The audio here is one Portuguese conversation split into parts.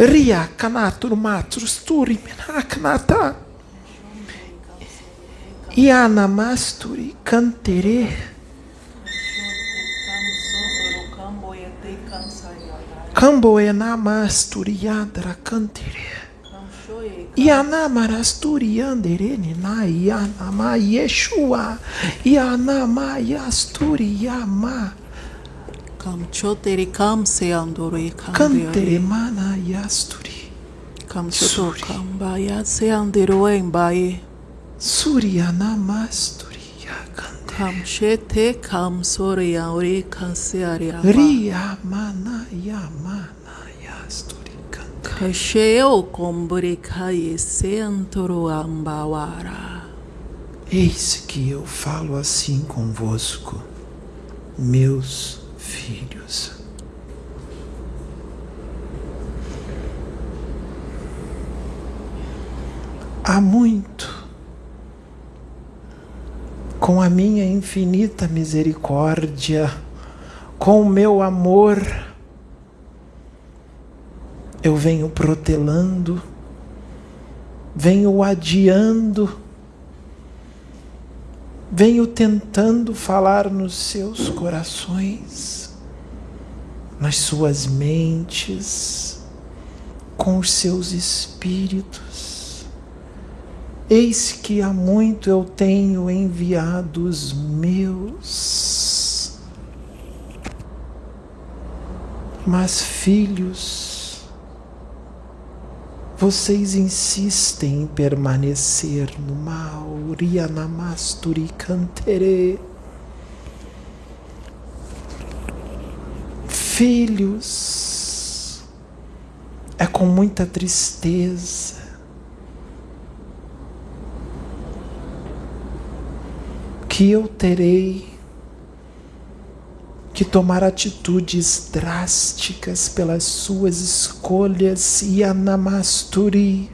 Ria kanatur matrus turi menakanata. Yanamasturi cantere. Camboe namasturi yadra cantere. Yanamarasturi anderene na yanama Yeshua. Yanama yasturi yama. Kam chotere kam se andore kam mana yasturi. Kam choto kam baya se andero en baye. Suryanamasturi yakantere. Kam shete kam sore ya ore kan se are ama. Ria mana yamana yasturi cantere. Kasheo kombure kaye se antoro ambawara. Eis que eu falo assim convosco, meus filhos. Há muito, com a minha infinita misericórdia, com o meu amor, eu venho protelando, venho adiando, venho tentando falar nos seus corações, nas suas mentes, com os seus espíritos. Eis que há muito eu tenho enviado os meus. Mas, filhos, vocês insistem em permanecer no mal. Rianamasturi cantere. Filhos, é com muita tristeza. Que eu terei que tomar atitudes drásticas pelas suas escolhas e anamasturi.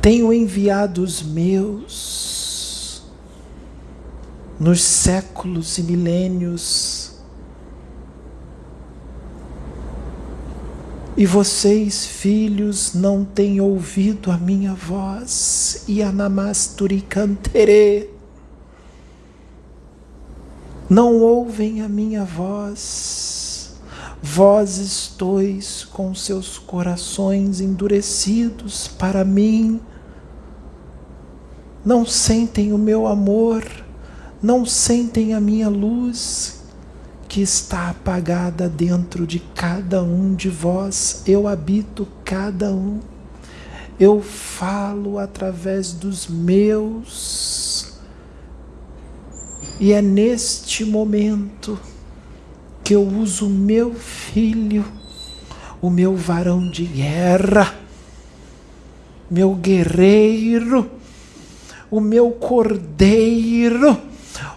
Tenho enviado os meus nos séculos e milênios E vocês, filhos, não têm ouvido a minha voz. Yanamasturi cantere. Não ouvem a minha voz. Vós estois com seus corações endurecidos para mim. Não sentem o meu amor, não sentem a minha luz, que está apagada dentro de cada um de vós. Eu habito cada um. Eu falo através dos meus. E é neste momento que eu uso o meu filho, o meu varão de guerra, meu guerreiro, o meu cordeiro,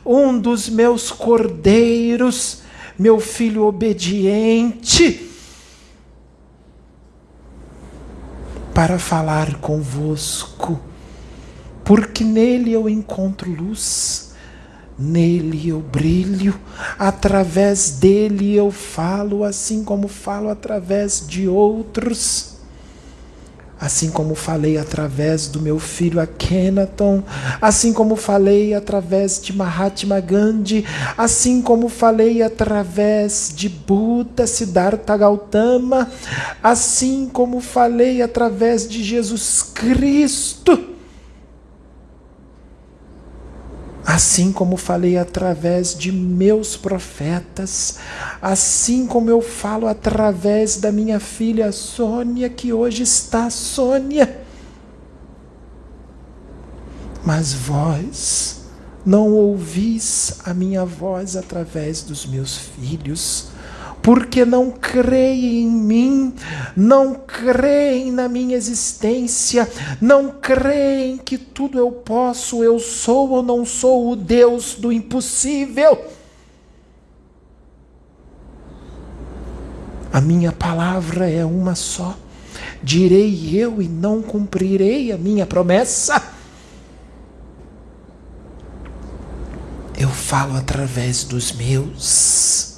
um dos meus cordeiros meu filho obediente, para falar convosco, porque nele eu encontro luz, nele eu brilho, através dele eu falo, assim como falo através de outros. Assim como falei através do meu filho Akhenaton, assim como falei através de Mahatma Gandhi, assim como falei através de Buda, Siddhartha Gautama, assim como falei através de Jesus Cristo. Assim como falei através de meus profetas, assim como eu falo através da minha filha Sônia, que hoje está Sônia. Mas vós não ouvis a minha voz através dos meus filhos, porque não creem em mim, não creem na minha existência, não creem que tudo eu posso, eu sou ou não sou o Deus do impossível. A minha palavra é uma só. Direi eu e não cumprirei a minha promessa. Eu falo através dos meus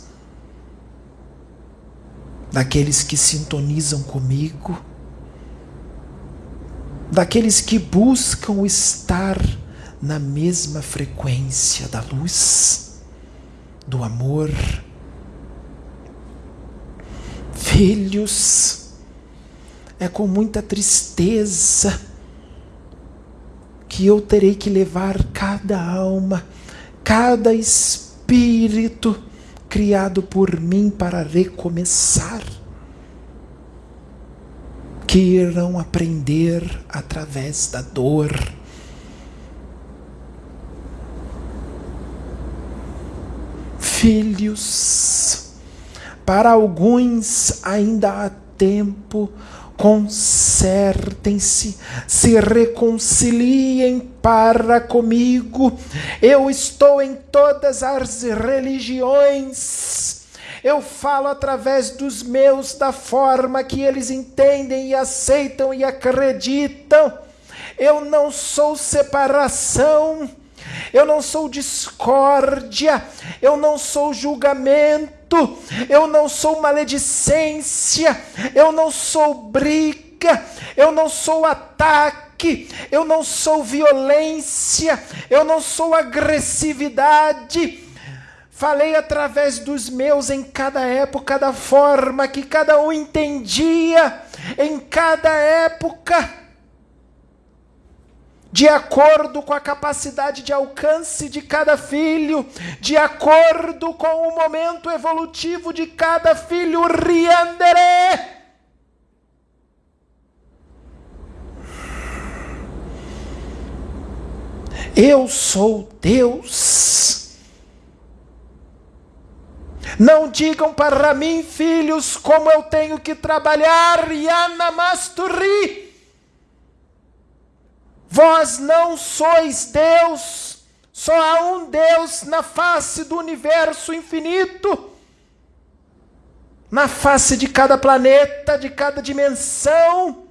daqueles que sintonizam comigo, daqueles que buscam estar na mesma frequência da luz, do amor. Filhos, é com muita tristeza que eu terei que levar cada alma, cada espírito criado por mim para recomeçar, que irão aprender através da dor. Filhos, para alguns ainda há tempo consertem-se, se reconciliem para comigo. Eu estou em todas as religiões. Eu falo através dos meus da forma que eles entendem e aceitam e acreditam. Eu não sou separação. Eu não sou discórdia, eu não sou julgamento, eu não sou maledicência, eu não sou briga, eu não sou ataque, eu não sou violência, eu não sou agressividade. Falei através dos meus em cada época, da forma que cada um entendia, em cada época de acordo com a capacidade de alcance de cada filho, de acordo com o momento evolutivo de cada filho, riandere. Eu sou Deus. Não digam para mim, filhos, como eu tenho que trabalhar, Yana Masturi. Vós não sois Deus, só há um Deus na face do universo infinito, na face de cada planeta, de cada dimensão.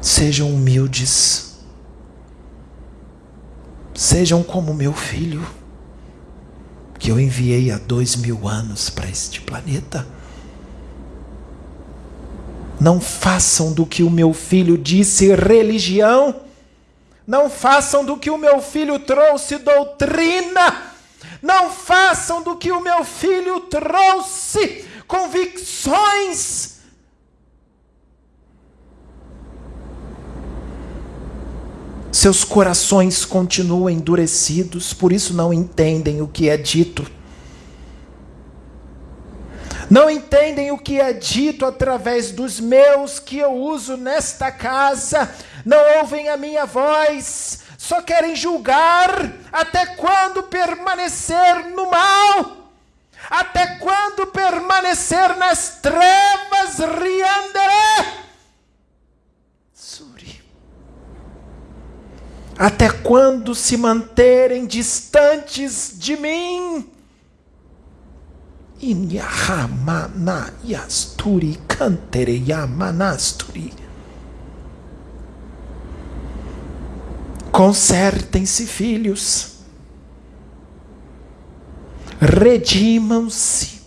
Sejam humildes, sejam como meu filho que eu enviei há dois mil anos para este planeta. Não façam do que o meu filho disse religião. Não façam do que o meu filho trouxe doutrina. Não façam do que o meu filho trouxe convicções Seus corações continuam endurecidos, por isso não entendem o que é dito. Não entendem o que é dito através dos meus que eu uso nesta casa, não ouvem a minha voz, só querem julgar até quando permanecer no mal, até quando permanecer nas trevas, Até quando se manterem distantes de mim? Inyahamanayasturi kantereyamanasturi. Consertem-se, filhos. Redimam-se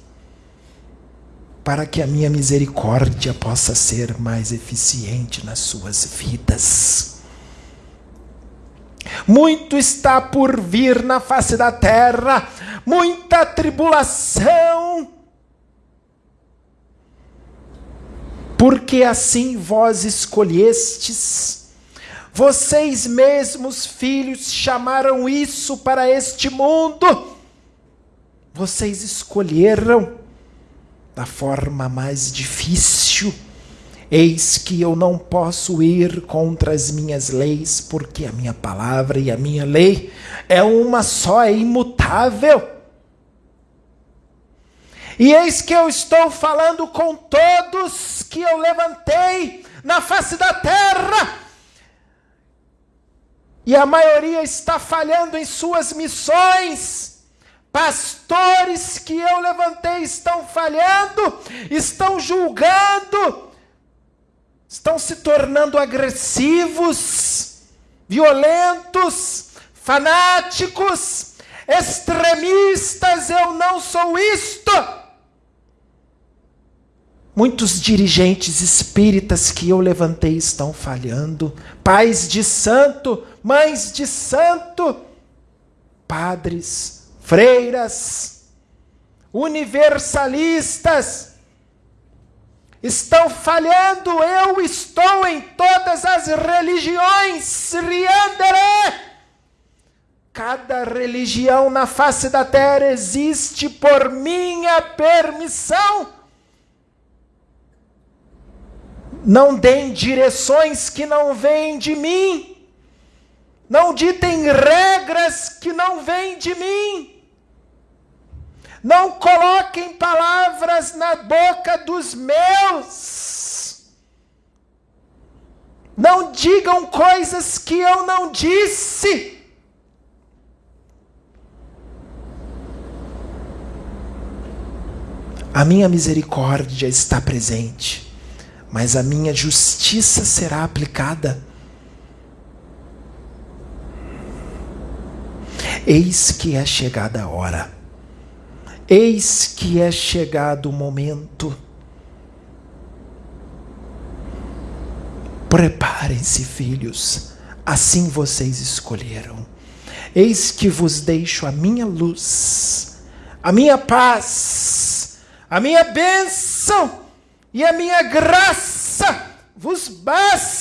para que a minha misericórdia possa ser mais eficiente nas suas vidas. Muito está por vir na face da terra, muita tribulação. Porque assim vós escolhestes, vocês mesmos, filhos, chamaram isso para este mundo. Vocês escolheram da forma mais difícil Eis que eu não posso ir contra as minhas leis, porque a minha palavra e a minha lei é uma só, é imutável. E eis que eu estou falando com todos que eu levantei na face da terra. E a maioria está falhando em suas missões. Pastores que eu levantei estão falhando, estão julgando, estão se tornando agressivos, violentos, fanáticos, extremistas, eu não sou isto. Muitos dirigentes espíritas que eu levantei estão falhando, pais de santo, mães de santo, padres, freiras, universalistas, estão falhando. Eu estou em todas as religiões. Riandere! Cada religião na face da terra existe por minha permissão. Não deem direções que não vêm de mim. Não ditem regras que não vêm de mim. Não coloquem palavras na boca dos meus. Não digam coisas que eu não disse. A minha misericórdia está presente, mas a minha justiça será aplicada. Eis que é chegada a hora, eis que é chegado o momento. Preparem-se, filhos, assim vocês escolheram. Eis que vos deixo a minha luz, a minha paz a minha bênção e a minha graça vos basta.